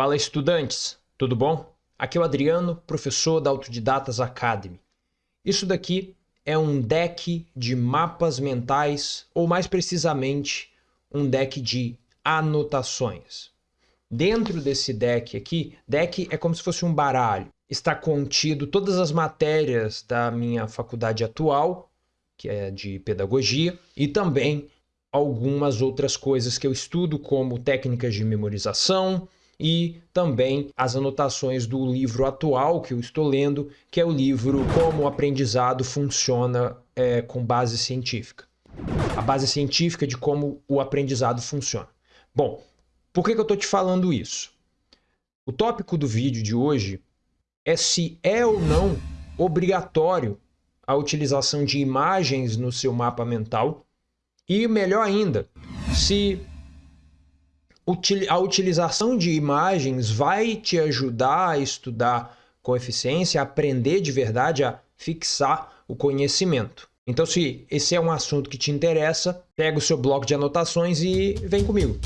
Fala estudantes, tudo bom? Aqui é o Adriano, professor da Autodidatas Academy. Isso daqui é um deck de mapas mentais, ou mais precisamente, um deck de anotações. Dentro desse deck aqui, deck é como se fosse um baralho. Está contido todas as matérias da minha faculdade atual, que é de pedagogia, e também algumas outras coisas que eu estudo, como técnicas de memorização e também as anotações do livro atual que eu estou lendo, que é o livro Como o Aprendizado Funciona é, com Base Científica. A base científica de como o aprendizado funciona. Bom, por que, que eu estou te falando isso? O tópico do vídeo de hoje é se é ou não obrigatório a utilização de imagens no seu mapa mental e melhor ainda, se a utilização de imagens vai te ajudar a estudar com eficiência, a aprender de verdade, a fixar o conhecimento. Então, se esse é um assunto que te interessa, pega o seu bloco de anotações e vem comigo.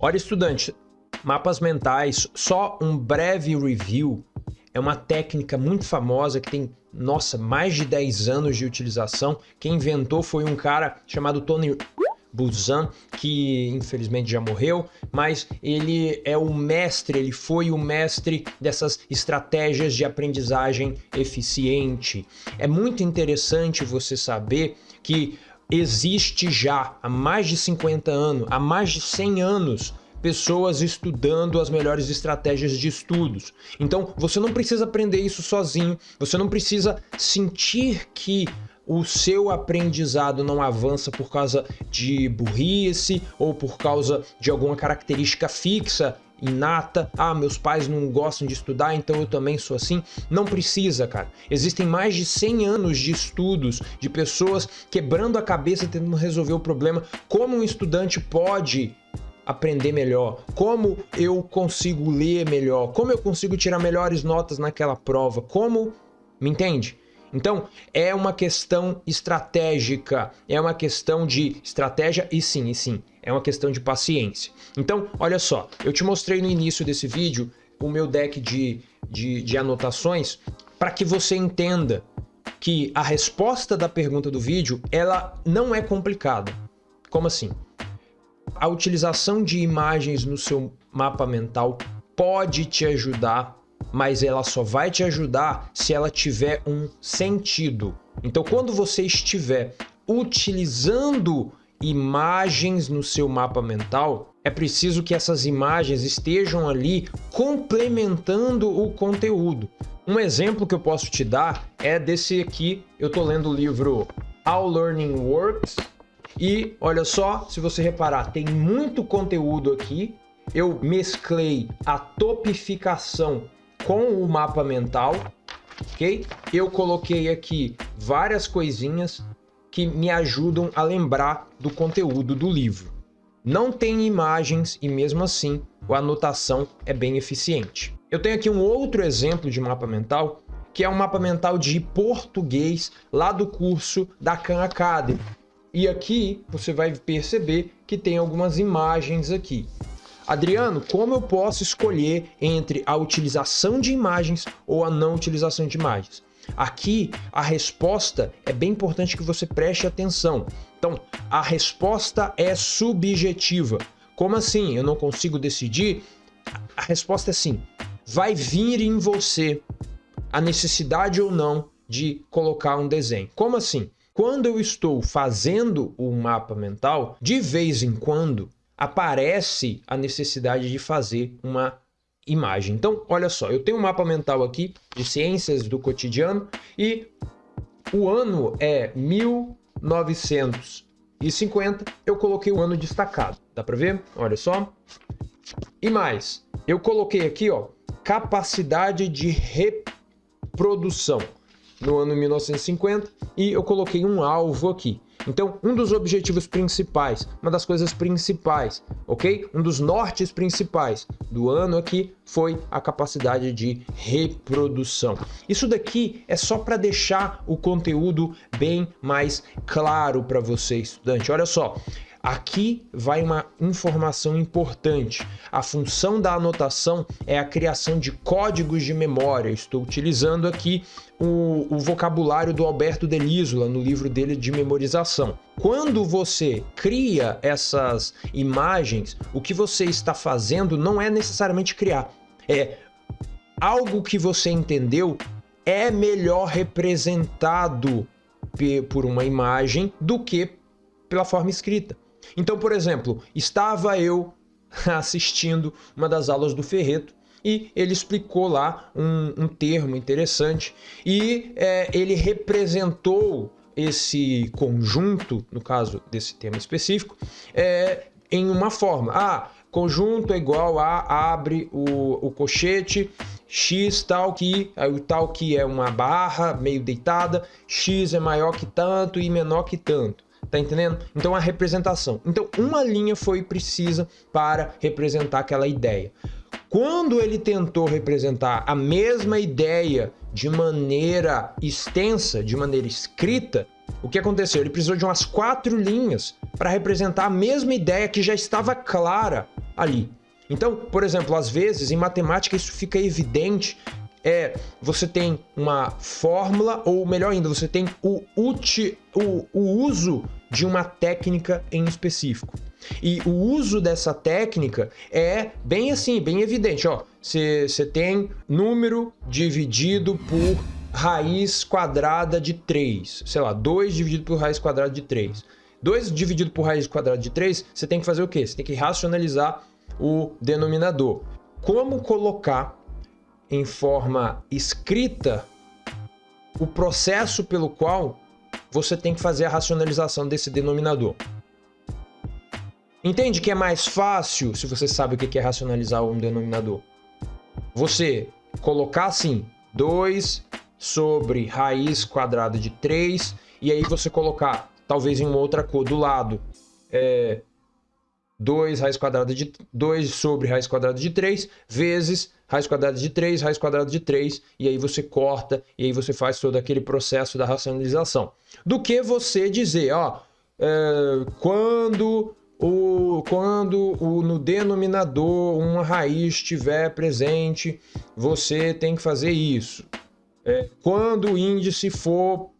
Olha, estudante, mapas mentais, só um breve review é uma técnica muito famosa que tem, nossa, mais de 10 anos de utilização. Quem inventou foi um cara chamado Tony Buzan, que infelizmente já morreu, mas ele é o mestre, ele foi o mestre dessas estratégias de aprendizagem eficiente. É muito interessante você saber que existe já há mais de 50 anos, há mais de 100 anos, pessoas estudando as melhores estratégias de estudos. Então, você não precisa aprender isso sozinho, você não precisa sentir que o seu aprendizado não avança por causa de burrice ou por causa de alguma característica fixa inata, ah, meus pais não gostam de estudar, então eu também sou assim. Não precisa, cara. Existem mais de 100 anos de estudos de pessoas quebrando a cabeça tentando resolver o problema. Como um estudante pode aprender melhor? Como eu consigo ler melhor? Como eu consigo tirar melhores notas naquela prova? Como... Me entende? Então, é uma questão estratégica, é uma questão de estratégia e sim, e sim, é uma questão de paciência. Então, olha só, eu te mostrei no início desse vídeo o meu deck de, de, de anotações para que você entenda que a resposta da pergunta do vídeo, ela não é complicada. Como assim? A utilização de imagens no seu mapa mental pode te ajudar, mas ela só vai te ajudar se ela tiver um sentido. Então, quando você estiver utilizando imagens no seu mapa mental, é preciso que essas imagens estejam ali complementando o conteúdo. Um exemplo que eu posso te dar é desse aqui, eu estou lendo o livro All Learning Works, e olha só, se você reparar, tem muito conteúdo aqui. Eu mesclei a topificação com o mapa mental, ok? Eu coloquei aqui várias coisinhas que me ajudam a lembrar do conteúdo do livro. Não tem imagens e mesmo assim a anotação é bem eficiente. Eu tenho aqui um outro exemplo de mapa mental, que é um mapa mental de português lá do curso da Khan Academy. E aqui você vai perceber que tem algumas imagens aqui. Adriano, como eu posso escolher entre a utilização de imagens ou a não utilização de imagens? Aqui a resposta é bem importante que você preste atenção. Então, a resposta é subjetiva. Como assim? Eu não consigo decidir? A resposta é sim. Vai vir em você a necessidade ou não de colocar um desenho. Como assim? Quando eu estou fazendo o mapa mental, de vez em quando aparece a necessidade de fazer uma imagem. Então, olha só, eu tenho um mapa mental aqui de ciências do cotidiano e o ano é 1950. Eu coloquei o ano destacado. Dá para ver? Olha só. E mais, eu coloquei aqui, ó, capacidade de reprodução no ano 1950 e eu coloquei um alvo aqui. Então, um dos objetivos principais, uma das coisas principais, ok? Um dos nortes principais do ano aqui foi a capacidade de reprodução. Isso daqui é só para deixar o conteúdo bem mais claro para você, estudante. Olha só, Aqui vai uma informação importante. A função da anotação é a criação de códigos de memória. Estou utilizando aqui o, o, vocabulário do Alberto Delisola no livro dele de memorização. Quando você cria essas imagens, o que você está fazendo não é necessariamente criar. É algo que você entendeu é melhor representado por uma imagem do que pela forma escrita. Então, por exemplo, estava eu assistindo uma das aulas do Ferreto e ele explicou lá um, um termo interessante e é, ele representou esse conjunto, no caso desse tema específico, é, em uma forma. Ah, conjunto é igual a abre o, o colchete, x tal que, o tal que é uma barra meio deitada, x é maior que tanto e menor que tanto. Tá entendendo? Então a representação. Então uma linha foi precisa para representar aquela ideia. Quando ele tentou representar a mesma ideia de maneira extensa, de maneira escrita, o que aconteceu? Ele precisou de umas quatro linhas para representar a mesma ideia que já estava clara ali. Então, por exemplo, às vezes em matemática isso fica evidente é você tem uma fórmula, ou melhor ainda, você tem o, uti, o, o uso de uma técnica em específico. E o uso dessa técnica é bem assim, bem evidente. Você tem número dividido por raiz quadrada de 3. Sei lá, 2 dividido por raiz quadrada de 3. 2 dividido por raiz quadrada de 3, você tem que fazer o quê? Você tem que racionalizar o denominador. Como colocar em forma escrita o processo pelo qual você tem que fazer a racionalização desse denominador. Entende que é mais fácil, se você sabe o que é racionalizar um denominador, você colocar assim 2 sobre raiz quadrada de 3 e aí você colocar, talvez em uma outra cor do lado, é, 2 raiz quadrada de 2 sobre raiz quadrada de 3 vezes raiz quadrada de 3, raiz quadrada de 3, e aí você corta, e aí você faz todo aquele processo da racionalização. Do que você dizer, ó, é, quando o, quando o, no denominador uma raiz estiver presente, você tem que fazer isso. É, quando o índice for,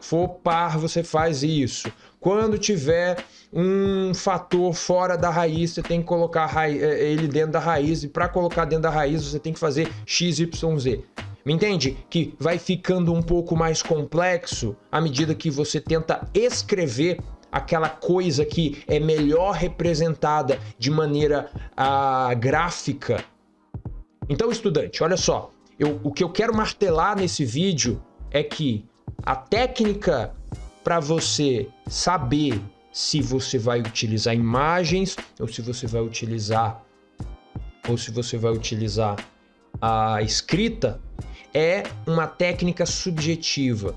for par, você faz isso. Quando tiver um fator fora da raiz, você tem que colocar é, ele dentro da raiz, e para colocar dentro da raiz você tem que fazer x, y, z. Me entende? Que vai ficando um pouco mais complexo à medida que você tenta escrever aquela coisa que é melhor representada de maneira ah, gráfica. Então, estudante, olha só, eu, o que eu quero martelar nesse vídeo é que a técnica para você saber se você vai utilizar imagens ou se você vai utilizar ou se você vai utilizar a escrita é uma técnica subjetiva.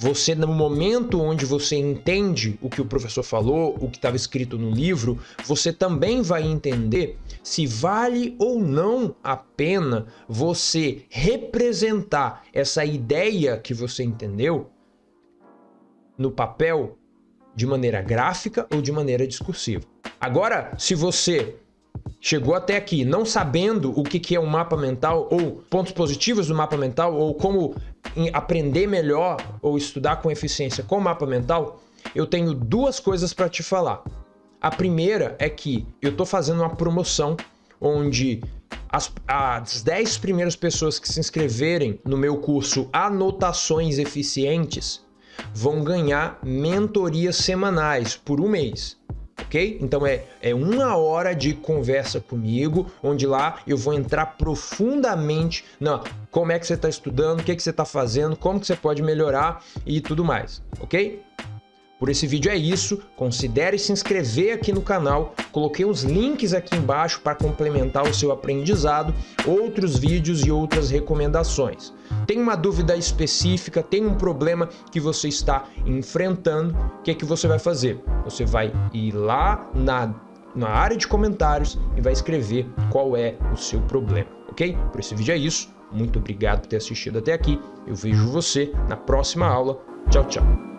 Você, no momento onde você entende o que o professor falou, o que estava escrito no livro, você também vai entender se vale ou não a pena você representar essa ideia que você entendeu no papel de maneira gráfica ou de maneira discursiva. Agora, se você chegou até aqui não sabendo o que é um mapa mental ou pontos positivos do mapa mental ou como aprender melhor ou estudar com eficiência com o mapa mental, eu tenho duas coisas para te falar. A primeira é que eu estou fazendo uma promoção onde as, as 10 primeiras pessoas que se inscreverem no meu curso Anotações Eficientes vão ganhar mentorias semanais por um mês. Ok? Então é, é uma hora de conversa comigo, onde lá eu vou entrar profundamente na como é que você está estudando, o que, que você está fazendo, como que você pode melhorar e tudo mais, ok? Por esse vídeo é isso, considere se inscrever aqui no canal, coloquei os links aqui embaixo para complementar o seu aprendizado, outros vídeos e outras recomendações. Tem uma dúvida específica, tem um problema que você está enfrentando, o que é que você vai fazer? Você vai ir lá na, na área de comentários e vai escrever qual é o seu problema, ok? Por esse vídeo é isso, muito obrigado por ter assistido até aqui, eu vejo você na próxima aula, tchau, tchau!